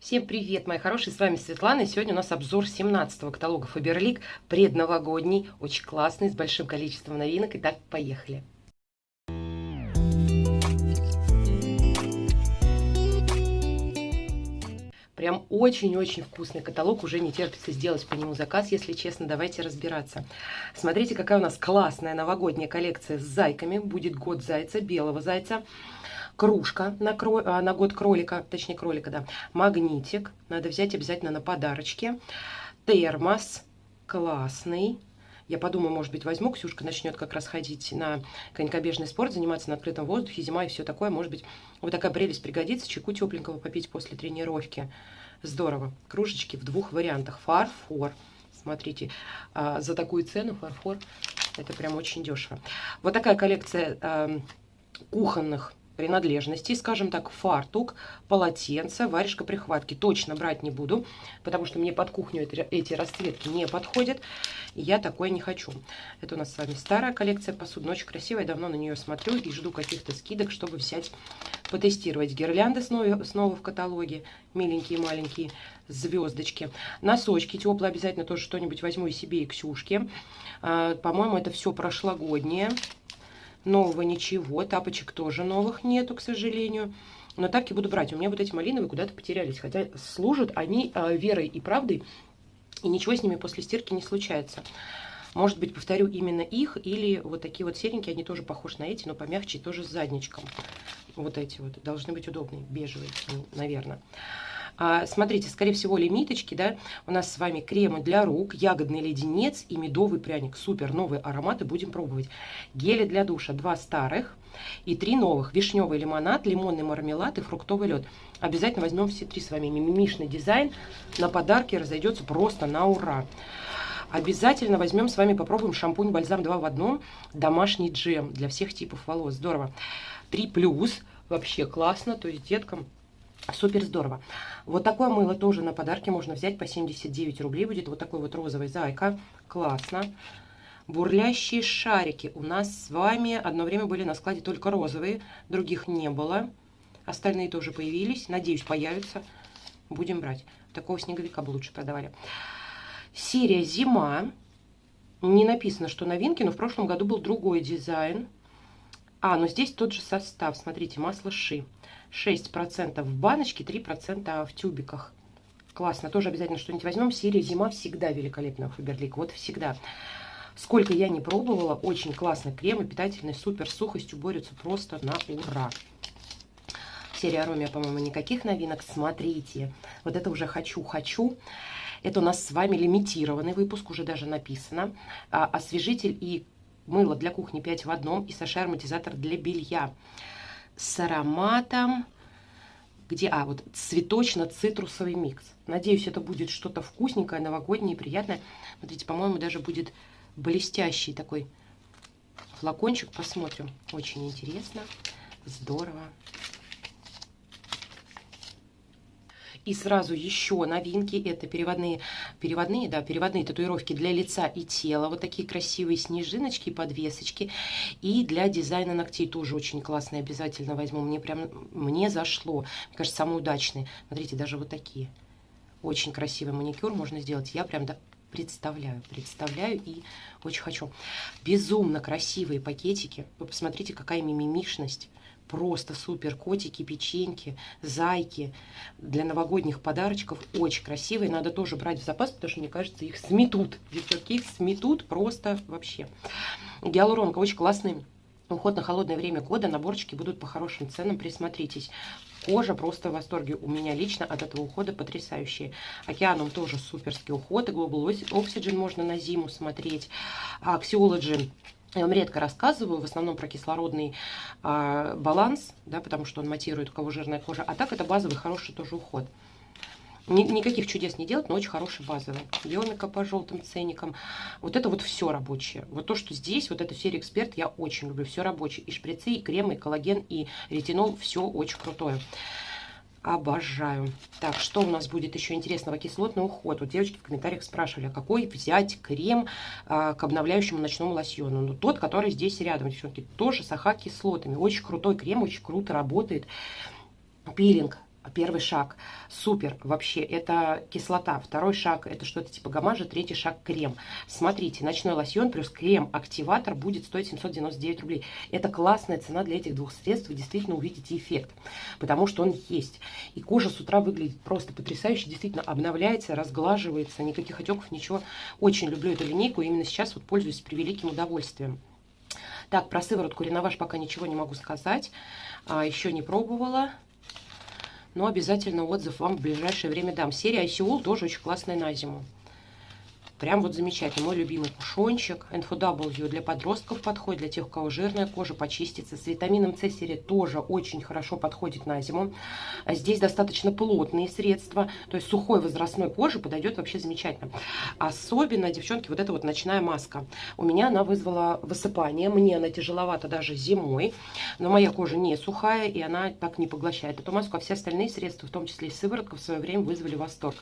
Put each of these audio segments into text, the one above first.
Всем привет, мои хорошие, с вами Светлана, и сегодня у нас обзор 17-го каталога Faberlic, предновогодний, очень классный, с большим количеством новинок. Итак, поехали! Прям очень-очень вкусный каталог, уже не терпится сделать по нему заказ, если честно, давайте разбираться. Смотрите, какая у нас классная новогодняя коллекция с зайками, будет год зайца, белого зайца кружка на, кро... А, на год кролика, точнее кролика, да, магнитик, надо взять обязательно на подарочки, термос, классный, я подумаю, может быть, возьму, Ксюшка начнет как раз ходить на конькобежный спорт, заниматься на открытом воздухе, зима и все такое, может быть, вот такая прелесть пригодится, чайку тепленького попить после тренировки, здорово, кружечки в двух вариантах, фарфор, смотрите, а, за такую цену фарфор, это прям очень дешево. Вот такая коллекция кухонных принадлежностей, скажем так, фартук, полотенце, варежка прихватки. Точно брать не буду, потому что мне под кухню эти, расцветки не подходят. И я такое не хочу. Это у нас с вами старая коллекция посуды, очень красивая. давно на нее смотрю и жду каких-то скидок, чтобы взять, потестировать. Гирлянды снова, снова в каталоге. Миленькие маленькие звездочки. Носочки теплые обязательно тоже что-нибудь возьму и себе, и Ксюшке. А, по-моему, это все прошлогоднее. Нового ничего, тапочек тоже новых нету, к сожалению. Но так и буду брать. У меня вот эти малиновые куда-то потерялись. Хотя служат они э, верой и правдой. И ничего с ними после стирки не случается. Может быть, повторю именно их. Или вот такие вот серенькие, они тоже похожи на эти, но помягче, тоже с задничком. Вот эти вот. Должны быть удобные, бежевые, наверное. А, смотрите, скорее всего, лимиточки, да, у нас с вами кремы для рук, ягодный леденец и медовый пряник. Супер, новые ароматы будем пробовать. Гели для душа, два старых и три новых. Вишневый лимонад, лимонный мармелад и фруктовый лед. Обязательно возьмем все три с вами. Мимимишный дизайн на подарки разойдется просто на ура. Обязательно возьмем с вами, попробуем шампунь бальзам 2 в одном, домашний джем для всех типов волос. Здорово. 3 плюс, вообще классно, то есть деткам Супер здорово. Вот такое мыло тоже на подарки можно взять по 79 рублей. Будет вот такой вот розовый зайка. Классно. Бурлящие шарики. У нас с вами одно время были на складе только розовые. Других не было. Остальные тоже появились. Надеюсь, появятся. Будем брать. Такого снеговика бы лучше продавали. Серия «Зима». Не написано, что новинки, но в прошлом году был другой дизайн. А, но здесь тот же состав. Смотрите, масло ши. 6% в баночке, 3% в тюбиках. Классно, тоже обязательно что-нибудь возьмем. Серия «Зима» всегда великолепная у Фаберлик, вот всегда. Сколько я не пробовала, очень классный крем, питательный, супер, сухостью борются просто на ура. Серия Аромия, по-моему, никаких новинок. Смотрите, вот это уже «Хочу-хочу». Это у нас с вами лимитированный выпуск, уже даже написано. А, освежитель и мыло для кухни 5 в одном и саше ароматизатор для белья с ароматом, где, а, вот цветочно-цитрусовый микс. Надеюсь, это будет что-то вкусненькое, новогоднее, приятное. Смотрите, по-моему, даже будет блестящий такой флакончик. Посмотрим. Очень интересно. Здорово. И сразу еще новинки, это переводные, переводные, да, переводные татуировки для лица и тела, вот такие красивые снежиночки, подвесочки. И для дизайна ногтей тоже очень классные, обязательно возьму, мне прям, мне зашло, мне кажется, самые удачные. Смотрите, даже вот такие. Очень красивый маникюр можно сделать, я прям да, представляю, представляю и очень хочу. Безумно красивые пакетики, вы посмотрите, какая мимимишность просто супер котики, печеньки, зайки для новогодних подарочков. Очень красивые. Надо тоже брать в запас, потому что, мне кажется, их сметут. Девчонки, их сметут просто вообще. Гиалуронка очень классный. Уход на холодное время года, наборчики будут по хорошим ценам, присмотритесь. Кожа просто в восторге. У меня лично от этого ухода потрясающие. Океаном тоже суперский уход. И Global Oxygen можно на зиму смотреть. Axiology я вам редко рассказываю, в основном про кислородный э, баланс, да, потому что он матирует, у кого жирная кожа. А так это базовый хороший тоже уход. Ни, никаких чудес не делать, но очень хороший базовый. Йомика по желтым ценникам. Вот это вот все рабочее. Вот то, что здесь, вот эта серия эксперт, я очень люблю. Все рабочее. И шприцы, и кремы, и коллаген, и ретинол. Все очень крутое. Обожаю. Так, что у нас будет еще интересного? Кислотный уход. Вот девочки в комментариях спрашивали, а какой взять крем а, к обновляющему ночному лосьону. Ну, тот, который здесь рядом, девчонки, тоже с АХ-кислотами. Очень крутой крем, очень круто работает. Пилинг Первый шаг супер вообще, это кислота. Второй шаг это что-то типа гамажа. Третий шаг крем. Смотрите, ночной лосьон плюс крем-активатор будет стоить 799 рублей. Это классная цена для этих двух средств. Вы действительно увидите эффект, потому что он есть. И кожа с утра выглядит просто потрясающе. Действительно обновляется, разглаживается. Никаких отеков, ничего. Очень люблю эту линейку. Именно сейчас вот пользуюсь превеликим удовольствием. Так, про сыворотку Реноваж пока ничего не могу сказать. А, еще не пробовала но обязательно отзыв вам в ближайшее время дам. Серия ICOL тоже очень классная на зиму. Прям вот замечательно. Мой любимый кушончик. NFW для подростков подходит, для тех, у кого жирная кожа, почистится. С витамином С серия тоже очень хорошо подходит на зиму. А здесь достаточно плотные средства, то есть сухой возрастной кожи подойдет вообще замечательно. Особенно, девчонки, вот эта вот ночная маска. У меня она вызвала высыпание. Мне она тяжеловата даже зимой, но моя кожа не сухая, и она так не поглощает эту маску. А все остальные средства, в том числе и сыворотка, в свое время вызвали восторг.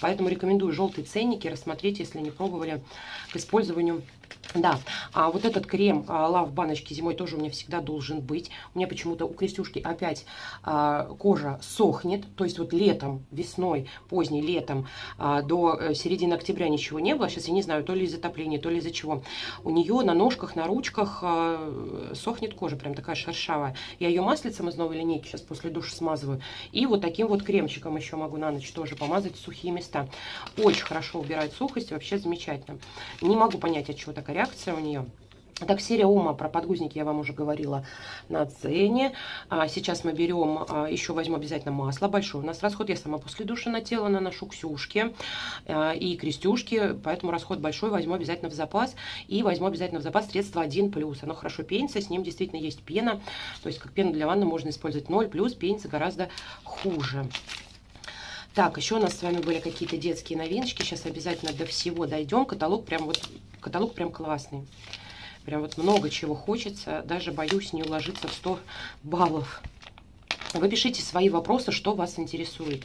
Поэтому рекомендую желтые ценники рассмотреть, если не пробовали к использованию да, а вот этот крем а, Love баночки зимой тоже у меня всегда должен быть. У меня почему-то у Крестюшки опять а, кожа сохнет. То есть вот летом, весной, поздней летом а, до э, середины октября ничего не было. Сейчас я не знаю, то ли из-за топления, то ли из-за чего. У нее на ножках, на ручках а, сохнет кожа, прям такая шершавая. Я ее маслицем из новой линейки сейчас после душа смазываю. И вот таким вот кремчиком еще могу на ночь тоже помазать сухие места. Очень хорошо убирает сухость, вообще замечательно. Не могу понять, от чего такая реакция у нее. Так, серия Ума про подгузники я вам уже говорила на цене. А сейчас мы берем, а, еще возьму обязательно масло большое. У нас расход, я сама после душа на тело наношу Ксюшки а, и Крестюшки, поэтому расход большой, возьму обязательно в запас. И возьму обязательно в запас средство 1+. Оно хорошо пенится, с ним действительно есть пена. То есть как пену для ванны можно использовать 0+, пенится гораздо хуже. Так, еще у нас с вами были какие-то детские новиночки. Сейчас обязательно до всего дойдем. Каталог прям вот, каталог прям классный. Прям вот много чего хочется. Даже боюсь не уложиться в 100 баллов. Вы пишите свои вопросы, что вас интересует.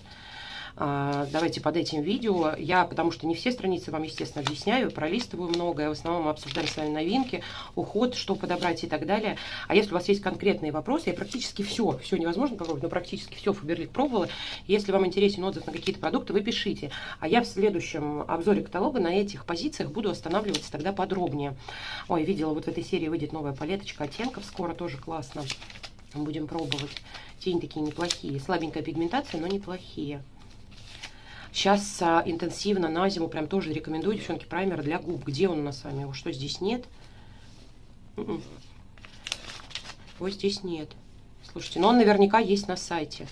А, давайте под этим видео. Я, потому что не все страницы вам, естественно, объясняю, пролистываю многое. В основном мы обсуждаем с вами новинки, уход, что подобрать и так далее. А если у вас есть конкретные вопросы, я практически все, все невозможно попробовать, но практически все Фаберлик пробовала. Если вам интересен отзыв на какие-то продукты, вы пишите. А я в следующем обзоре каталога на этих позициях буду останавливаться тогда подробнее. Ой, видела, вот в этой серии выйдет новая палеточка оттенков, скоро тоже классно. Будем пробовать. Тени такие неплохие. Слабенькая пигментация, но неплохие. Сейчас а, интенсивно на зиму прям тоже рекомендую, девчонки, праймер для губ. Где он у нас с вами? Его что, здесь нет? М-м. Его здесь нет. Слушайте, но он наверняка есть на сайте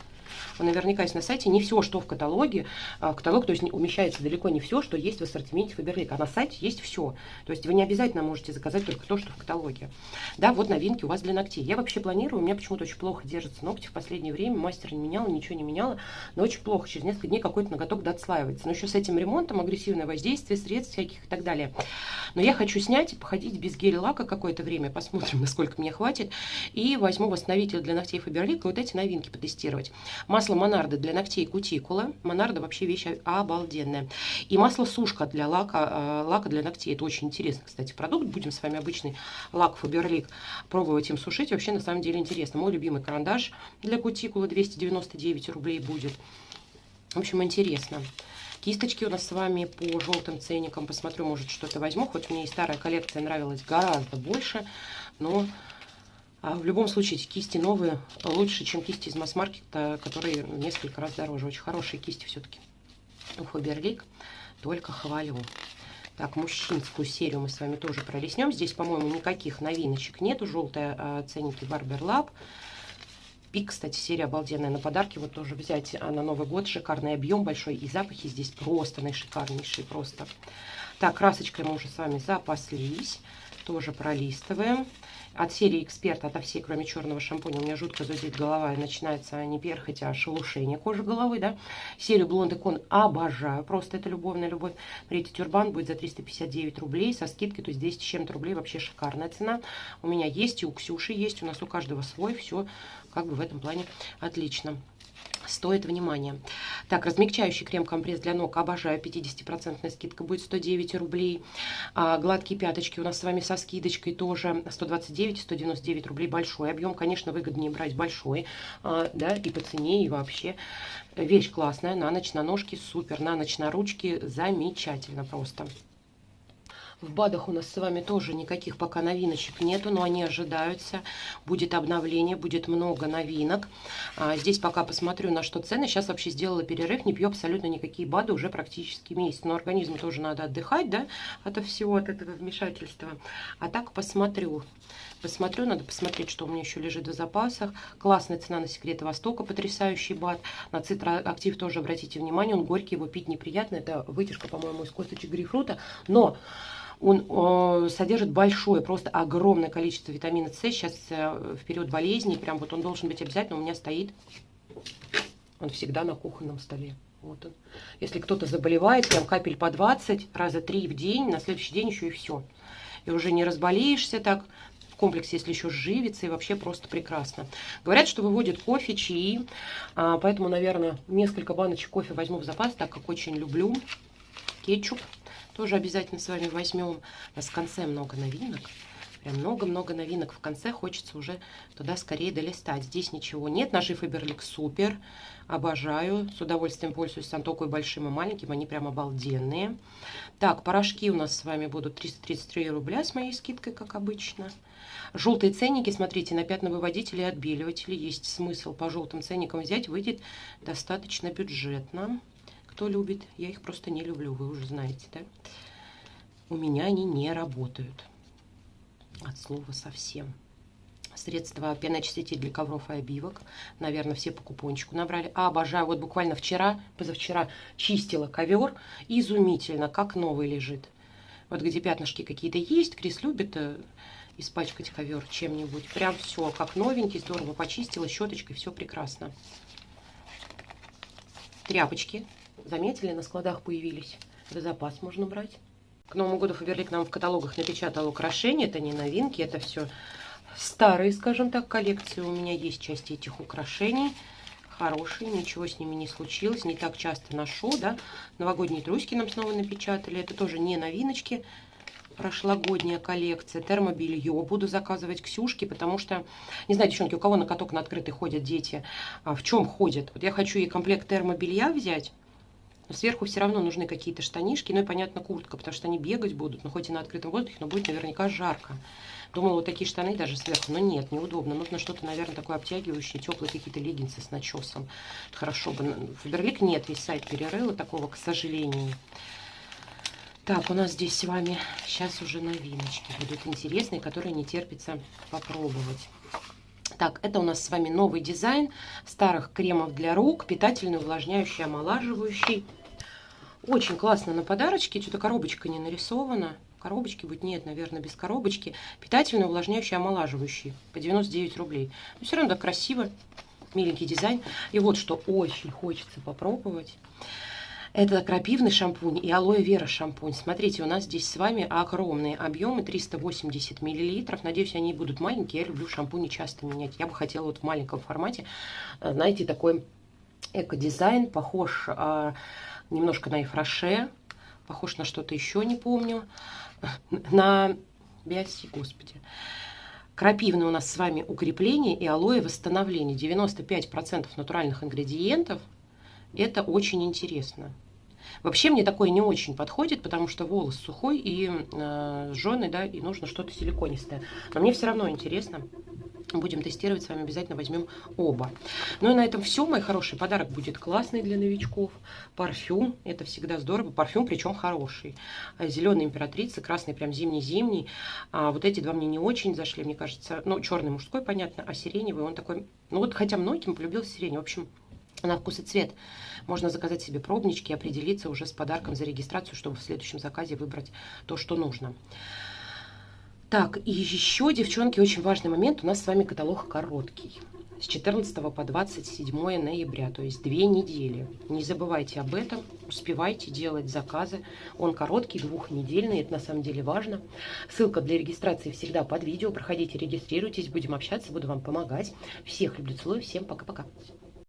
наверняка есть на сайте, не все, что в каталоге, а, в каталог, то есть умещается далеко не все, что есть в ассортименте Фаберлик, а на сайте есть все. То есть вы не обязательно можете заказать только то, что в каталоге. Да, вот новинки у вас для ногтей. Я вообще планирую, у меня почему-то очень плохо держатся ногти в последнее время, мастер не меняла, ничего не меняла, но очень плохо, через несколько дней какой-то ноготок доотслаивается. Но еще с этим ремонтом, агрессивное воздействие, средств всяких и так далее. Но я хочу снять и походить без гель-лака какое-то время, посмотрим, насколько мне хватит, и возьму восстановитель для ногтей Фаберлик и вот эти новинки потестировать. Масло Монарда для ногтей кутикула. Монарда вообще вещь обалденная. И масло сушка для лака, э, лака для ногтей. Это очень интересный, кстати, продукт. Будем с вами обычный лак Фаберлик пробовать им сушить. Вообще, на самом деле, интересно. Мой любимый карандаш для кутикулы 299 рублей будет. В общем, интересно. Кисточки у нас с вами по желтым ценникам. Посмотрю, может, что-то возьму. Хоть мне и старая коллекция нравилась гораздо больше. Но а в любом случае, кисти новые лучше, чем кисти из масс-маркета, которые несколько раз дороже. Очень хорошие кисти все-таки у Фаберлик. Только хвалю. Так, мужчинскую серию мы с вами тоже пролеснем. Здесь, по-моему, никаких новиночек нету. Желтая э, ценники Barber Lab. Пик, кстати, серия обалденная. На подарки вот тоже взять а, на Новый год. Шикарный объем большой. И запахи здесь просто наишикарнейшие. Просто. Так, красочкой мы уже с вами запаслись. Тоже пролистываем от серии «Эксперт» ото всей, кроме черного шампуня, у меня жутко зудит голова, и начинается не перхоть, а шелушение кожи головы, да. Серию Blonde Icon обожаю, просто это любовная любовь. Смотрите, тюрбан будет за 359 рублей со скидкой, то есть 200 с чем-то рублей, вообще шикарная цена. У меня есть, и у Ксюши есть, у нас у каждого свой, все как бы в этом плане отлично. Стоит внимания. Так, размягчающий крем-компресс для ног обожаю. 50% скидка будет 109 рублей. А, гладкие пяточки у нас с вами со скидочкой тоже 129 199 рублей. Большой объем, конечно, выгоднее брать большой, а, да, и по цене, и вообще. Вещь классная, на ночь на ножки супер, на ночь на ручки замечательно просто. В БАДах у нас с вами тоже никаких пока новиночек нету, но они ожидаются. Будет обновление, будет много новинок. А, здесь пока посмотрю, на что цены. Сейчас вообще сделала перерыв, не пью абсолютно никакие БАДы уже практически месяц. Но организму тоже надо отдыхать, да, от всего, от этого вмешательства. А так посмотрю. Посмотрю, надо посмотреть, что у меня еще лежит в запасах. Классная цена на секреты Востока, потрясающий бат. На цитроактив тоже обратите внимание, он горький, его пить неприятно. Это вытяжка, по-моему, из косточек грейпфрута. Но он э, содержит большое, просто огромное количество витамина С. Сейчас э, в период болезни, прям вот он должен быть обязательно. У меня стоит, он всегда на кухонном столе. Вот он. Если кто-то заболевает, прям капель по 20, раза 3 в день, на следующий день еще и все. И уже не разболеешься так, комплексе, если еще живится, и вообще просто прекрасно. Говорят, что выводит кофе, чаи, а, поэтому, наверное, несколько баночек кофе возьму в запас, так как очень люблю кетчуп. Тоже обязательно с вами возьмем. У нас в конце много новинок. Прям много-много новинок в конце. Хочется уже туда скорее долистать. Здесь ничего нет. Ножи Фаберлик супер. Обожаю. С удовольствием пользуюсь сам такой большим и маленьким. Они прям обалденные. Так, порошки у нас с вами будут 333 рубля с моей скидкой, как обычно. Желтые ценники, смотрите, на пятновыводители и отбеливатели. Есть смысл по желтым ценникам взять. Выйдет достаточно бюджетно кто любит. Я их просто не люблю, вы уже знаете, да? У меня они не работают. От слова совсем. Средства пеноочиститель для ковров и обивок. Наверное, все по купончику набрали. А, обожаю. Вот буквально вчера, позавчера чистила ковер. Изумительно, как новый лежит. Вот где пятнышки какие-то есть. Крис любит э, испачкать ковер чем-нибудь. Прям все, как новенький, здорово почистила щеточкой, все прекрасно. Тряпочки заметили, на складах появились. За запас можно брать. К Новому году Фаберлик нам в каталогах напечатал украшения. Это не новинки, это все старые, скажем так, коллекции. У меня есть части этих украшений. Хорошие, ничего с ними не случилось. Не так часто ношу, да. Новогодние трусики нам снова напечатали. Это тоже не новиночки. Прошлогодняя коллекция. Термобелье. Буду заказывать Ксюшке, потому что, не знаю, девчонки, у кого на каток на открытый ходят дети, а в чем ходят? Вот я хочу ей комплект термобелья взять но сверху все равно нужны какие-то штанишки, ну и, понятно, куртка, потому что они бегать будут, но хоть и на открытом воздухе, но будет наверняка жарко. Думала, вот такие штаны даже сверху, но нет, неудобно. Нужно что-то, наверное, такое обтягивающее, теплые какие-то леггинсы с начесом. Хорошо бы. Фаберлик нет, весь сайт перерыла такого, к сожалению. Так, у нас здесь с вами сейчас уже новиночки будут интересные, которые не терпится попробовать. Так, это у нас с вами новый дизайн старых кремов для рук, питательный, увлажняющий, омолаживающий. Очень классно на подарочке, что-то коробочка не нарисована. Коробочки будет, нет, наверное, без коробочки. Питательный, увлажняющий, омолаживающий по 99 рублей. Но все равно так красиво, миленький дизайн. И вот что очень хочется попробовать. Это крапивный шампунь и алоэ вера шампунь. Смотрите, у нас здесь с вами огромные объемы, 380 миллилитров. Надеюсь, они будут маленькие. Я люблю шампуни часто менять. Я бы хотела вот в маленьком формате, э, знаете, такой эко-дизайн, похож а, немножко на Ифраше, похож на что-то еще, не помню, на Биоси, господи. Крапивное у нас с вами укрепление и алоэ восстановление. 95% натуральных ингредиентов. Это очень интересно. Вообще мне такое не очень подходит, потому что волос сухой и э, жженый, да, и нужно что-то силиконистое. Но мне все равно интересно. Будем тестировать, с вами обязательно возьмем оба. Ну и на этом все, мой хороший подарок будет классный для новичков. Парфюм, это всегда здорово. Парфюм, причем хороший. Зеленый императрица, красный прям зимний-зимний. А вот эти два мне не очень зашли, мне кажется. Ну, черный мужской, понятно, а сиреневый, он такой... Ну вот, хотя многим полюбил сирень. В общем, на вкус и цвет. Можно заказать себе пробнички и определиться уже с подарком за регистрацию, чтобы в следующем заказе выбрать то, что нужно. Так, и еще, девчонки, очень важный момент. У нас с вами каталог короткий. С 14 по 27 ноября, то есть две недели. Не забывайте об этом, успевайте делать заказы. Он короткий, двухнедельный, это на самом деле важно. Ссылка для регистрации всегда под видео. Проходите, регистрируйтесь, будем общаться, буду вам помогать. Всех люблю, целую, всем пока-пока.